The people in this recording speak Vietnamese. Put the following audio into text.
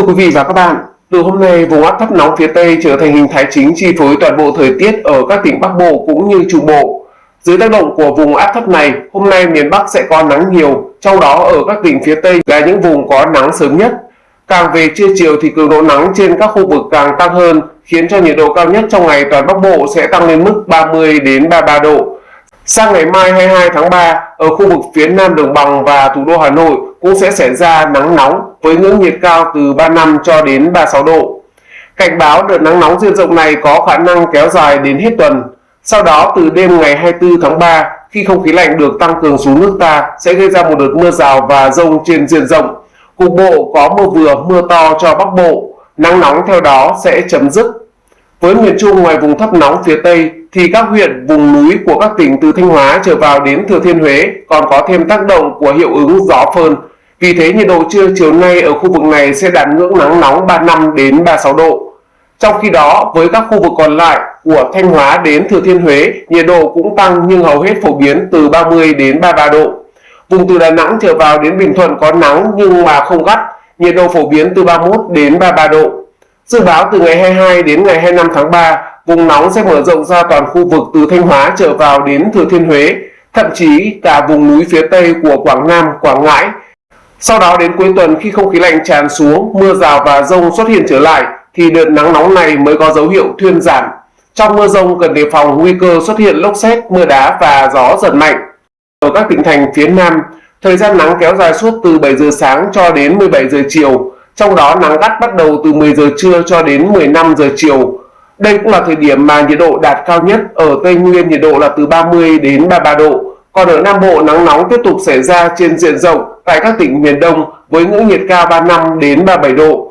Thưa quý vị và các bạn, từ hôm nay vùng áp thấp nóng phía Tây trở thành hình thái chính chi phối toàn bộ thời tiết ở các tỉnh Bắc Bộ cũng như Trung Bộ. Dưới tác động của vùng áp thấp này, hôm nay miền Bắc sẽ có nắng nhiều, trong đó ở các tỉnh phía Tây là những vùng có nắng sớm nhất. Càng về trưa chiều thì cường độ nắng trên các khu vực càng tăng hơn, khiến cho nhiệt độ cao nhất trong ngày toàn Bắc Bộ sẽ tăng lên mức 30 đến 33 độ. Sang ngày mai 22 tháng 3, ở khu vực phía Nam Đồng Bằng và thủ đô Hà Nội cũng sẽ xảy ra nắng nóng với ngưỡng nhiệt cao từ 35 cho đến 36 độ. Cảnh báo đợt nắng nóng diện rộng này có khả năng kéo dài đến hết tuần. Sau đó từ đêm ngày 24 tháng 3, khi không khí lạnh được tăng cường xuống nước ta sẽ gây ra một đợt mưa rào và rông trên diện rộng. Cục bộ có mưa vừa, mưa to cho Bắc Bộ, nắng nóng theo đó sẽ chấm dứt. Với miền Trung ngoài vùng thấp nóng phía Tây thì các huyện vùng núi của các tỉnh từ Thanh Hóa trở vào đến Thừa Thiên Huế còn có thêm tác động của hiệu ứng gió phơn. Vì thế nhiệt độ trưa chiều nay ở khu vực này sẽ đạt ngưỡng nắng nóng 35 đến 36 độ. Trong khi đó, với các khu vực còn lại của Thanh Hóa đến Thừa Thiên Huế, nhiệt độ cũng tăng nhưng hầu hết phổ biến từ 30 đến 33 độ. Vùng từ Đà Nẵng trở vào đến Bình Thuận có nắng nhưng mà không gắt, nhiệt độ phổ biến từ 31 đến 33 độ. Dự báo từ ngày 22 đến ngày 25 tháng 3, vùng nóng sẽ mở rộng ra toàn khu vực từ Thanh Hóa trở vào đến Thừa Thiên Huế, thậm chí cả vùng núi phía Tây của Quảng Nam, Quảng Ngãi. Sau đó đến cuối tuần khi không khí lạnh tràn xuống, mưa rào và rông xuất hiện trở lại, thì đợt nắng nóng này mới có dấu hiệu thuyên giảm. Trong mưa rông cần đề phòng nguy cơ xuất hiện lốc xét, mưa đá và gió giật mạnh. Ở các tỉnh thành phía Nam, thời gian nắng kéo dài suốt từ 7 giờ sáng cho đến 17 giờ chiều, trong đó nắng gắt bắt đầu từ 10 giờ trưa cho đến 15 giờ chiều. Đây cũng là thời điểm mà nhiệt độ đạt cao nhất ở Tây Nguyên nhiệt độ là từ 30 đến 33 độ. Còn ở Nam Bộ nắng nóng tiếp tục xảy ra trên diện rộng tại các tỉnh miền Đông với ngưỡng nhiệt cao 35 đến 37 độ.